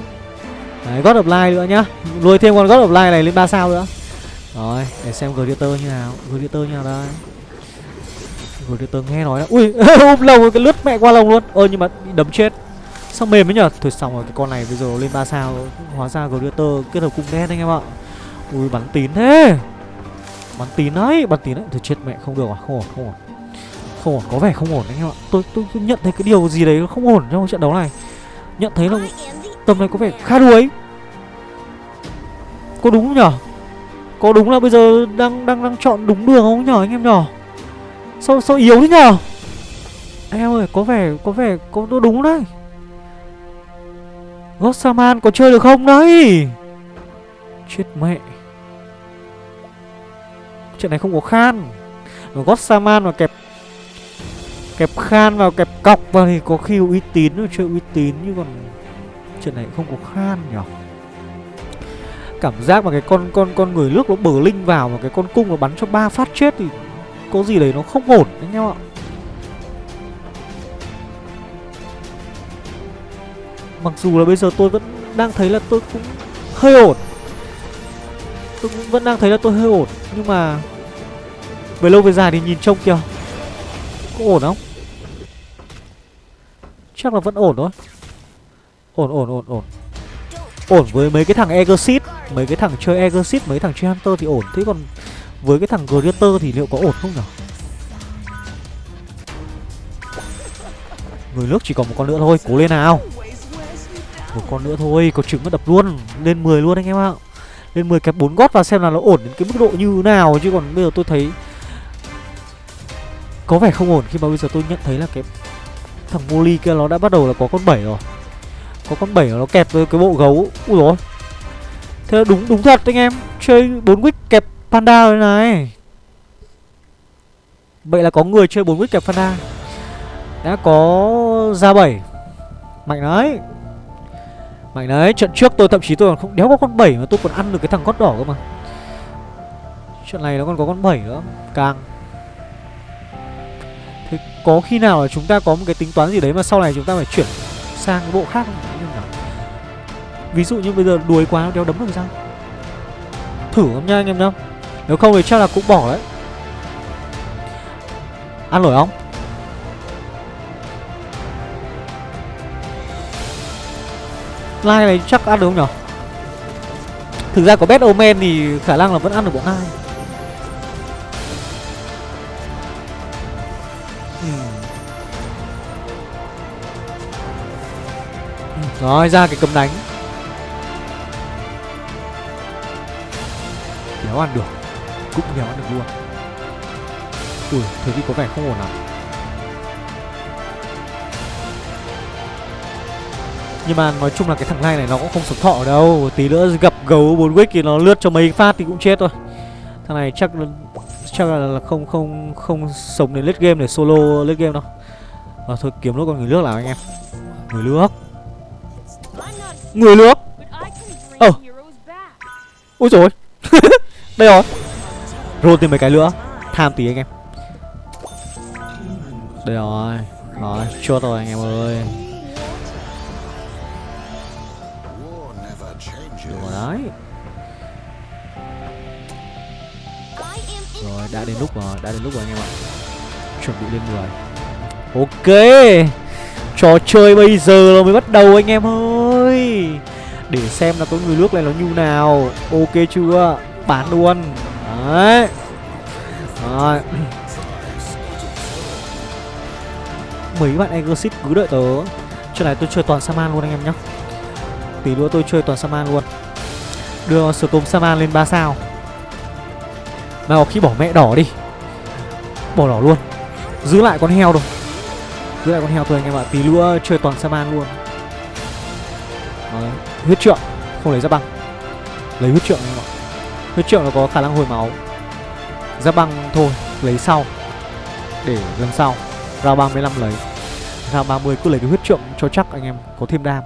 Đấy, God of Light nữa nhá. Nuôi thêm con God of Light này lên 3 sao nữa. Rồi, để xem Gladiator như nào. Gladiator như nào đây? Gladiator nghe nói đó Ui, (laughs) ôm lồng cái lướt mẹ qua lồng luôn. Ơ nhưng mà bị đấm chết. Sao mềm ấy nhở? Thôi xong rồi cái con này bây giờ lên 3 sao Hóa ra Gladiator kết hợp cung đen anh em ạ. Ui bắn tín thế. Bắn tín đấy, bắn tín đấy. Thôi chết mẹ không được à, không ổn, không ổn. Không ổn, có vẻ không ổn anh em ạ. Tôi, tôi, tôi nhận thấy cái điều gì đấy không ổn trong trận đấu này. Nhận thấy là tầm này có vẻ khá đuối. Có đúng không nhở có đúng là bây giờ đang đang đang chọn đúng đường không nhở anh em nhỏ? Sao sao yếu thế nhở? Anh em ơi, có vẻ có vẻ có đúng đấy. Gossaman có chơi được không đấy? Chết mẹ. Chuyện này không có khan. Gossaman mà kẹp Kẹp khan vào kẹp cọc vào thì có khi uy tín rồi chơi uy tín nhưng còn chuyện này không có khan nhỉ cảm giác mà cái con con con người nước nó bờ linh vào và cái con cung nó bắn cho ba phát chết thì có gì đấy nó không ổn anh em ạ. Mặc dù là bây giờ tôi vẫn đang thấy là tôi cũng hơi ổn. Tôi cũng vẫn đang thấy là tôi hơi ổn, nhưng mà về lâu về dài thì nhìn trông kìa, có ổn không? Chắc là vẫn ổn thôi. Ổn ổn ổn ổn. Ổn với mấy cái thằng Exit Mấy cái thằng chơi Exit Mấy thằng chơi Hunter thì ổn. Thế còn với cái thằng Greater thì liệu có ổn không nhỉ Người nước chỉ còn một con nữa thôi, Cố lên nào. Một con nữa thôi, Có trứng nó đập luôn. Lên 10 luôn anh em ạ. Lên 10 kẹp 4 gót vào xem là nó ổn đến cái mức độ như nào. Chứ còn bây giờ tôi thấy Có vẻ không ổn khi mà bây giờ tôi nhận thấy là cái thằng Molly kia nó đã bắt đầu là có con bảy rồi. Có con bảy nó kẹp với cái bộ gấu. Úi dồi thế đúng đúng thật anh em. Chơi bốn wick kẹp panda rồi này. Vậy là có người chơi bốn wick kẹp panda. Đã có ra bảy. Mạnh đấy. Mạnh đấy, trận trước tôi thậm chí tôi còn không, đéo có con bảy mà tôi còn ăn được cái thằng cốt đỏ cơ mà. Trận này nó còn có con bảy nữa, càng. Thế có khi nào là chúng ta có một cái tính toán gì đấy mà sau này chúng ta phải chuyển sang cái bộ khác không? Ví dụ như bây giờ đuối quá nó đéo đấm được sao? Thử không nha anh em nhá Nếu không thì chắc là cũng bỏ đấy Ăn nổi không? Lai này chắc ăn được không nhở? Thực ra có Bad Omen thì khả năng là vẫn ăn được bọn ai ừ. Ừ, Rồi, ra cái cấm đánh Đéo ăn được Cũng đéo ăn được luôn. Ui thế thì có vẻ không ổn lắm Nhưng mà nói chung là cái thằng này này nó cũng không sống thọ đâu. Tí nữa gặp gấu bốn wick thì nó lướt cho mấy phát thì cũng chết thôi. Thằng này chắc là chắc là không không không sống đến late game để solo late game đâu. À, thôi kiếm nốt con người nước nào anh em. Người nước. Người nước? Ờ. ôi. rồi (laughs) đây rồi. Roll thêm mấy cái nữa. Tham tí anh em. Đây rồi. Rồi, chốt rồi anh em ơi. Được rồi đấy. Rồi, đã đến lúc rồi, đã đến lúc rồi anh em ạ. Chuẩn bị lên người ok. Trò chơi bây giờ là mới bắt đầu anh em ơi. Để xem là có người nước này nó như nào. Ok chưa? Bán luôn. Đấy. Rồi. Mấy bạn exit cứ đợi tớ. Chuyện này tôi chơi toàn saman luôn anh em nhé tí nữa tôi chơi toàn saman luôn. Đưa storm saman lên 3 sao. Mà có khi bỏ mẹ đỏ đi. Bỏ đỏ luôn. Giữ lại con heo đâu giữ lại con heo thôi anh em ạ. Tí nữa chơi toàn saman luôn. Đấy. huyết trượng. Không lấy ra băng. Lấy huyết trượng anh em ạ huyết triệu nó có khả năng hồi máu. Ra băng thôi, lấy sau. Để lần sau. Ra 35 lấy. Ra 30 cứ lấy cái huyết trượng cho chắc anh em, có thêm đam.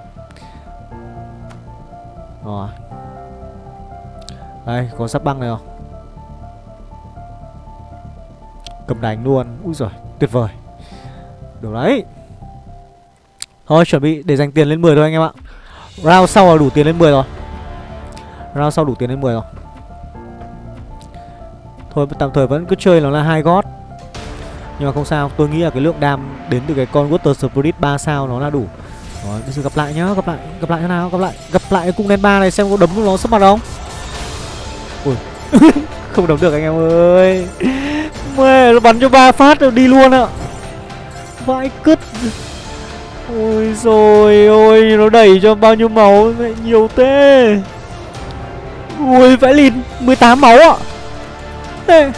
Rồi. Đây, có sắp băng này không? Cầm đánh luôn. Úi rồi tuyệt vời. Được đấy. Thôi, chuẩn bị để dành tiền lên 10 thôi anh em ạ. Round sau là đủ tiền lên 10 rồi. Round sau đủ tiền lên 10 rồi thôi, tạm thời vẫn cứ chơi nó là hai gót. Nhưng mà không sao, tôi nghĩ là cái lượng đam đến từ cái con water spirit 3 sao nó là đủ. Rồi, bây giờ gặp lại nhá, gặp lại gặp lại thế nào, gặp lại gặp lại cái cung đen ba này xem có đấm nó sắp mặt không. Ui, (laughs) không đấm được anh em ơi. Mẹ, nó bắn cho ba phát rồi đi luôn ạ. Vãi cứt. Ôi rồi ôi, nó đẩy cho bao nhiêu máu, mẹ, nhiều thế. Ui, vãi lìn 18 máu ạ. Ê.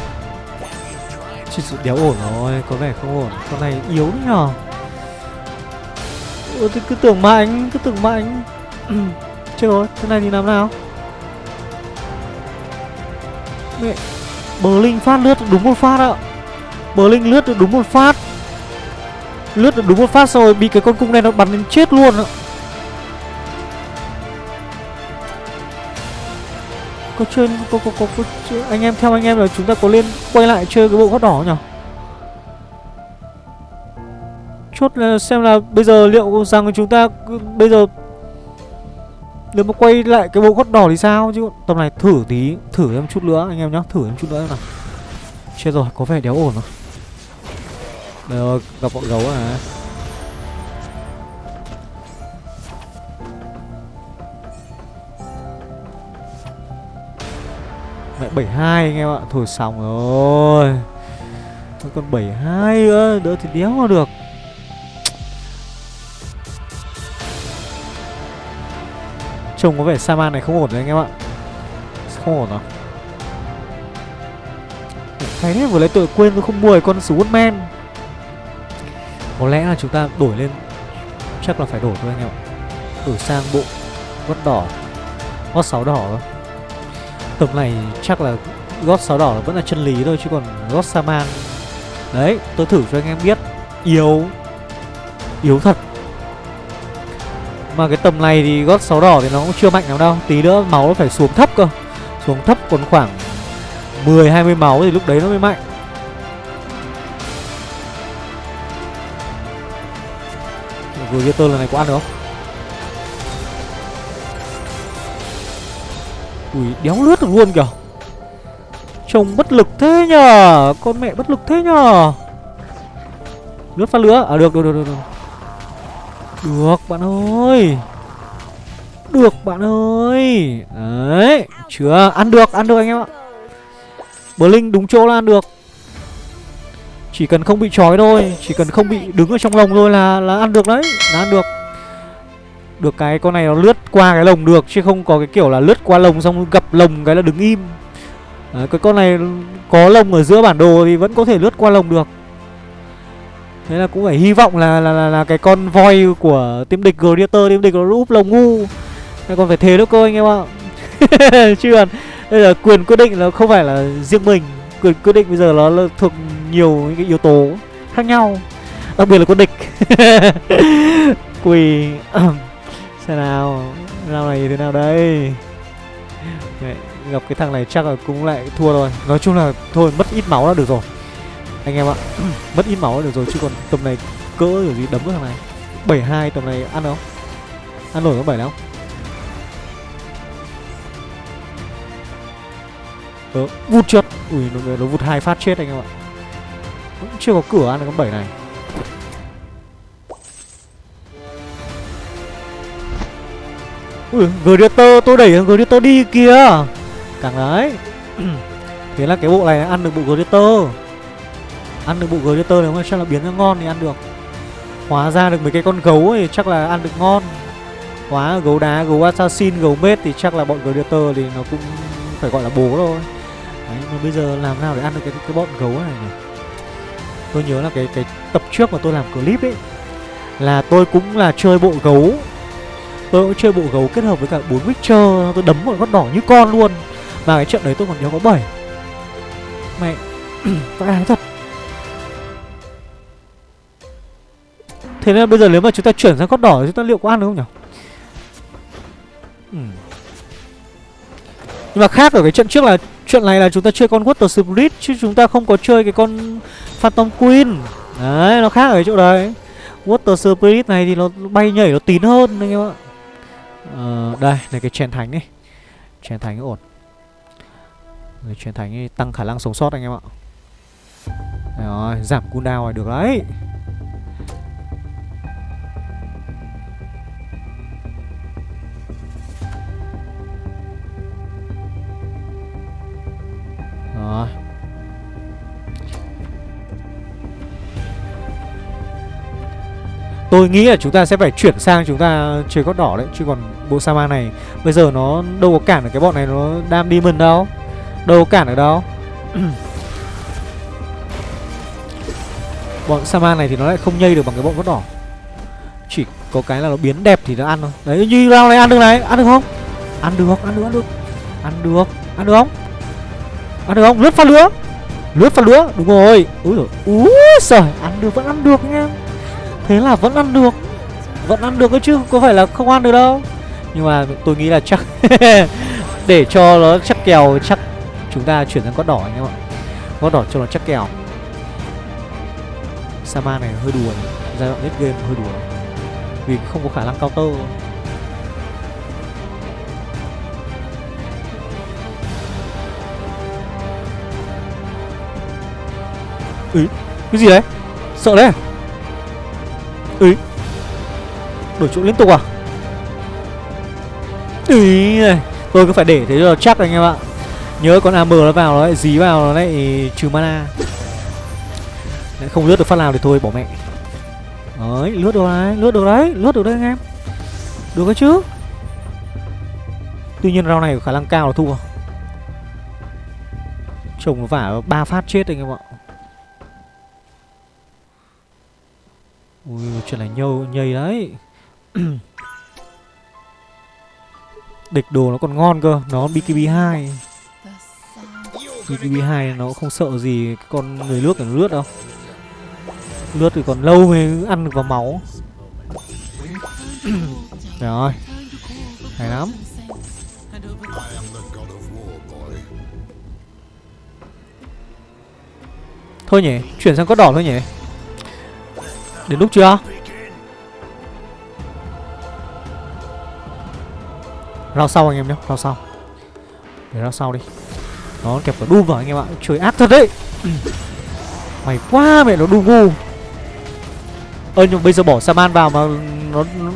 Chỉ sự đéo ổn rồi, Có vẻ không ổn. Con này yếu nhờ. Ủa thì cứ tưởng mạnh Cứ tưởng mạnh Chết rồi Thế này thì làm nào? Mẹ Bờ Linh phát lướt được đúng một phát ạ. Bờ Linh lướt được đúng một phát. Lướt được đúng một phát rồi Bị cái con cung này nó bắn đến chết luôn ạ. Có chơi có, có, có, có, có anh em theo anh em là chúng ta có lên quay lại chơi cái bộ gót đỏ nhỉ? Chốt là xem là bây giờ liệu rằng chúng ta bây giờ nếu mà quay lại cái bộ gót đỏ thì sao? Chứ tầm này thử tí thử em chút nữa anh em nhá thử em chút nữa nào. Chết rồi có vẻ đéo ổn rồi. Đây rồi gặp bọn gấu à Mẹ 72 anh em ạ. Thôi xong rồi. Còn 72 nữa Đỡ thì đéo mà được. Trông có vẻ Saman này không ổn rồi anh em ạ. Không ổn à? Cái đấy vừa lấy tội quên tôi không mua cái con Swordman. Có lẽ là chúng ta đổi lên. Chắc là phải đổi thôi anh em ạ. Đổi sang bộ gót đỏ. Gót 6 đỏ thôi. Tầm này chắc là gót sáu đỏ vẫn là chân lý thôi, Chứ còn gót Saman Đấy, tôi thử cho anh em biết. Yếu. Yếu thật. Mà cái tầm này thì gót sáu đỏ thì nó cũng chưa mạnh lắm đâu. Tí nữa máu nó phải xuống thấp cơ. Xuống thấp còn khoảng 10-20 máu thì lúc đấy nó mới mạnh. Vừa kia tôi lần này có ăn được không? Ui, đéo lướt được luôn kìa. Trông bất lực thế nhờ. Con mẹ bất lực thế nhờ. Lướt phát lửa. À được được được được Được, được bạn ơi. Được bạn ơi. Đấy Chưa. Ăn được Ăn được anh em ạ. Blink đúng chỗ là ăn được. Chỉ cần không bị trói thôi. Chỉ cần không bị đứng ở trong lồng thôi là là ăn được đấy. Là ăn được. Được cái con này nó lướt qua cái lồng được Chứ không có cái kiểu là lướt qua lồng xong gặp lồng cái là đứng im. Đấy, Cái con này có lồng ở giữa bản đồ thì vẫn có thể lướt qua lồng được. Thế là cũng phải hy vọng là là, là, là cái con voi của team địch Gladiator Team địch nó úp lồng ngu. Hay còn phải thế nữa cơ anh em ạ. (laughs) Chứ còn đây là quyền quyết định là không phải là riêng mình. Quyền quyết định bây giờ nó thuộc nhiều những cái yếu tố khác nhau đặc biệt là con địch. (laughs) Quỳ. (clears throat) xem nào nào này thế nào đây? Đấy, gặp cái thằng này chắc là cũng lại thua rồi. Nói chung là thôi mất ít máu là được rồi. Anh em ạ (clears throat) mất ít máu là được rồi chứ còn tầm này cỡ kiểu gì đấm cái thằng này. 72 tầm này ăn không? Ăn nổi có bảy không? Ờ, vụt chết ui nó, nó vụt hai phát chết anh em ạ. Cũng chưa có cửa ăn được con bảy này. Ui, Greater, tôi đẩy Greater đi kìa. Càng đấy. (clears throat) Thế là cái bộ này ăn được bộ Greater. Ăn được bộ Greater nếu mà chắc là biến ra ngon thì ăn được. Hóa ra được mấy cái con gấu thì chắc là ăn được ngon. Hóa gấu đá, gấu assassin, gấu mết thì chắc là bọn Greater thì nó cũng phải gọi là bố thôi. Đấy, mà bây giờ làm nào để ăn được cái, cái bọn gấu này nhỉ? Tôi nhớ là cái cái tập trước mà tôi làm clip ấy là tôi cũng là chơi bộ gấu tôi cũng chơi bộ gấu kết hợp với cả bốn witcher tôi đấm một con đỏ như con luôn. Và cái trận đấy tôi còn nhớ có bảy. Mẹ, (clears throat) vãi ăn thật. Thế nên bây giờ nếu mà chúng ta chuyển sang con đỏ thì chúng ta liệu có ăn được không nhỉ? Ừ. nhưng mà khác ở cái trận trước là, chuyện này là chúng ta chơi con Water Spirit chứ chúng ta không có chơi cái con Phantom Queen. Đấy, nó khác ở cái chỗ đấy. Water Spirit này thì nó bay nhảy nó tín hơn anh em ạ. Ờ, đây, này, cái chèn thánh này Chèn thánh ổn. Người chèn thánh ấy tăng khả năng sống sót anh em ạ. Rồi, giảm cooldown này được đấy. Rồi. Tôi nghĩ là chúng ta sẽ phải chuyển sang chúng ta chơi cốt đỏ đấy, Chứ còn bộ Sama này. Bây giờ nó đâu có cản được cái bọn này, nó đam demon đâu. Đâu có cản được đâu. Bọn Sama này thì nó lại không nhây được bằng cái bọn cốt đỏ. Chỉ có cái là nó biến đẹp thì nó ăn thôi. Đấy, như round này ăn được này. Ăn được không? Ăn được ăn được ăn được. Ăn được Ăn được không? Ăn được không? Lướt pha lửa. Lướt pha lửa. Đúng rồi. Úi rồi Úi giời. Ăn được, vẫn ăn được nha. Thế là vẫn ăn được. Vẫn ăn được cơ chứ. Có phải là không ăn được đâu. Nhưng mà tôi nghĩ là chắc (laughs) Để cho nó chắc kèo Chắc chúng ta chuyển sang con đỏ anh em ạ. Con đỏ cho nó chắc kèo. Sama này hơi đùa Giai đoạn late game hơi đùa. Vì không có khả năng cao tơ Ý, cái gì đấy? Sợ đấy. Ý Đổi chỗ liên tục à? Ý này Tôi cứ phải để thế cho chắc anh em ạ. Nhớ con AM nó vào nó lại, dí vào nó lại, trừ mana. Lại Không lướt được phát nào thì thôi, bỏ mẹ. Đấy, lướt được đấy, Lướt được đấy, Lướt được đấy anh em. Được cái chứ? Tuy nhiên rau này có khả năng cao là thua. Chồng nó vả ba phát chết anh em ạ. Ui, chuyện này nhâu, nhây đấy. (clears throat) Địch đồ nó còn ngon cơ. Nó BKB2 BKB2 nó không sợ gì con người lướt nó lướt đâu. Lướt thì còn lâu mới ăn được vào máu. (clears throat) Rồi Hay lắm. Thôi nhỉ, chuyển sang cốt đỏ thôi nhỉ. Đến lúc chưa? Rao sau anh em nhé, rao sau. Để rao sau đi. Nó kẹp cả Doom vào anh em ạ. Trời ác thật đấy. (clears throat) Mày quá mẹ nó Doom ngu. Ơ nhưng bây giờ bỏ Saman vào mà nó, nó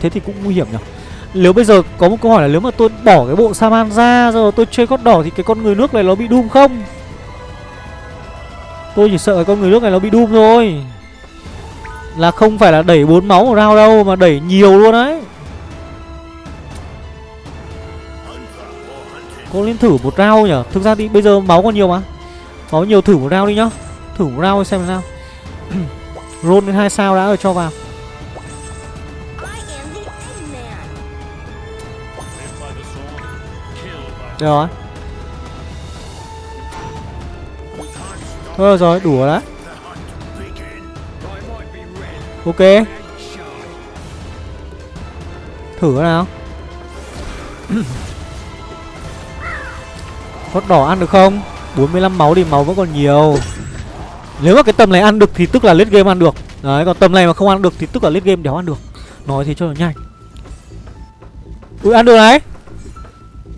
Thế thì cũng nguy hiểm nhỉ? Nếu bây giờ có một câu hỏi là nếu mà tôi bỏ cái bộ Saman ra Rồi tôi chơi con đỏ thì cái con người nước này nó bị đun không? Tôi chỉ sợ cái con người nước này nó bị đun thôi. Là không phải là đẩy bốn máu một round đâu Mà đẩy nhiều luôn đấy. Thử một rau nhở Thực ra thì bây giờ máu còn nhiều mà. Máu nhiều thử một rau đi nhá. Thử một rau xem nào. (clears throat) Roll lên hai sao đã rồi cho vào. Được rồi. Thôi rồi, đủ rồi đấy. Ok. Thử nào. (clears throat) con đỏ ăn được không? 45 máu thì máu vẫn còn nhiều. Nếu mà cái tầm này ăn được thì tức là lết game ăn được. Đấy, còn tầm này mà không ăn được thì tức là lết game đéo ăn được. Nói thế cho nó nhanh. Ui, ăn được đấy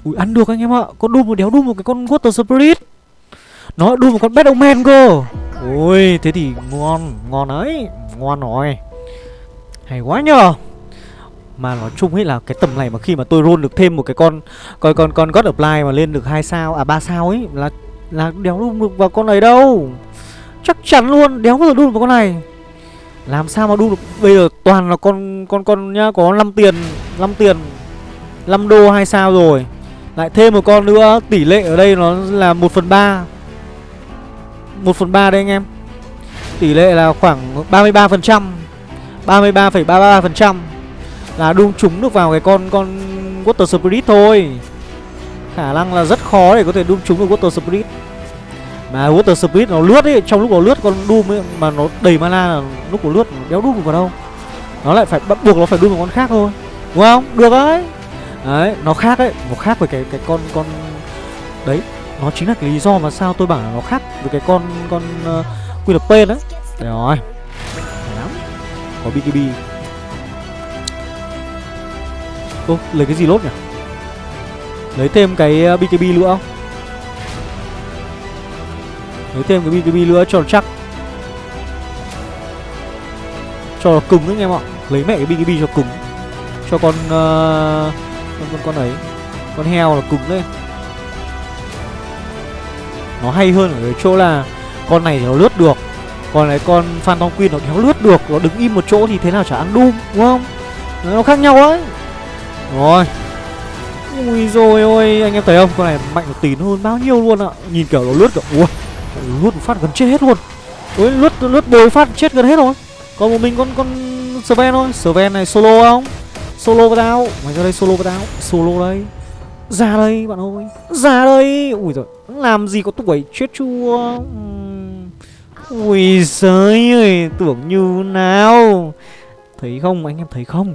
Ui, ăn được anh em ạ. Con đun một đéo đun một cái con Water Spirit. Nó đun một con Bad Omen cơ. Ui thế thì ngon. Ngon đấy Ngon rồi. Hay quá nhờ mà nói chung ấy là cái tầm này mà khi mà tôi roll được thêm một cái con con con con God Apply mà lên được hai sao à ba sao ấy là là đéo đun được vào con này đâu. Chắc chắn luôn, đéo bao giờ đun vào con này. Làm sao mà đun được bây giờ toàn là con con con nhá có 5 tiền, 5 tiền. 5 đô hai sao rồi. Lại thêm một con nữa, tỷ lệ ở đây nó là 1 phần 3 1 phần 3 đây anh em Tỷ lệ là khoảng 33% 33,33% là đung trúng được vào cái con con Water Spirit thôi. Khả năng là rất khó để có thể đung trúng được Water Spirit. Mà Water Spirit nó lướt ấy Trong lúc nó lướt con Doom ấy Mà nó đầy mana là lúc nó lướt đéo Doom vào đâu. Nó lại phải bắt buộc nó phải Doom một con khác thôi. Đúng không? Được đấy. Đấy, nó khác đấy Nó khác với cái cái con con Đấy, nó chính là cái lý do mà sao tôi bảo là nó khác với cái con con uh, Queen of Pain đấy. Đấy rồi lắm. Có BKB Ô, lấy cái gì lốt nhỉ? Lấy thêm cái ờ, BKB nữa không? Lấy thêm cái BKB nữa cho nó chắc. Cho nó cứng đấy anh em ạ. Lấy mẹ cái BKB cho cứng. Cho con uh, con, con con ấy Con heo là cứng đấy. Nó hay hơn ở cái chỗ là Con này thì nó lướt được. Còn cái con Phantom Queen nó kéo lướt được. Nó đứng im một chỗ thì thế nào chả ăn Doom Đúng không? Nó khác nhau đấy rồi. Ui rồi ôi, anh em thấy không? Con này mạnh một tín hơn bao nhiêu luôn ạ. Nhìn kiểu nó lướt kiểu, Ui, Lướt một phát gần chết hết luôn. Ui, lướt lướt bồi phát chết gần hết rồi. Còn một mình con con Sven thôi. Sven này solo không? Solo với tao Mày ra đây solo với tao Solo đây. Ra đây, bạn ơi. Ra đây. Ui rồi Làm gì có tuổi chết chua Ui giời ơi, Tưởng như nào. Thấy không, anh em thấy không?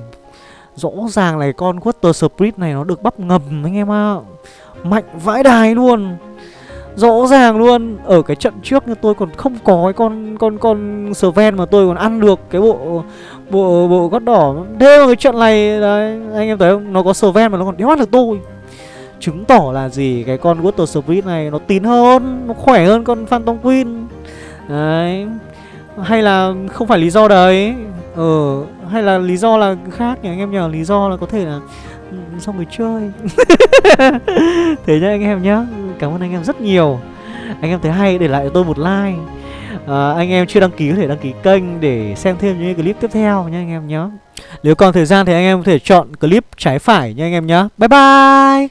Rõ ràng là con Water Spirit này nó được bắp ngầm, anh em ạ. À. Mạnh vãi đài luôn. Rõ ràng luôn. Ở cái trận trước như tôi còn không có cái con con con Sven mà tôi còn ăn được cái bộ bộ bộ gót đỏ. Thế mà cái trận này, đấy, anh em thấy không? Nó có Sven mà nó còn đéo ăn được tôi. Chứng tỏ là gì? Cái con Water Spirit này nó tín hơn, Nó khỏe hơn con Phantom Queen. Đấy. Hay là không phải lý do đấy. Ờ hay là lý do là khác nhỉ? Anh em nhờ lý do là có thể là ừ, xong người chơi. (laughs) Thế nhá anh em nhá. Cảm ơn anh em rất nhiều. Anh em thấy hay để lại cho tôi một like. À, anh em chưa đăng ký có thể đăng ký kênh để xem thêm những clip tiếp theo nha anh em nhá. Nếu còn thời gian thì anh em có thể chọn clip trái phải nha anh em nhá. Bye bye!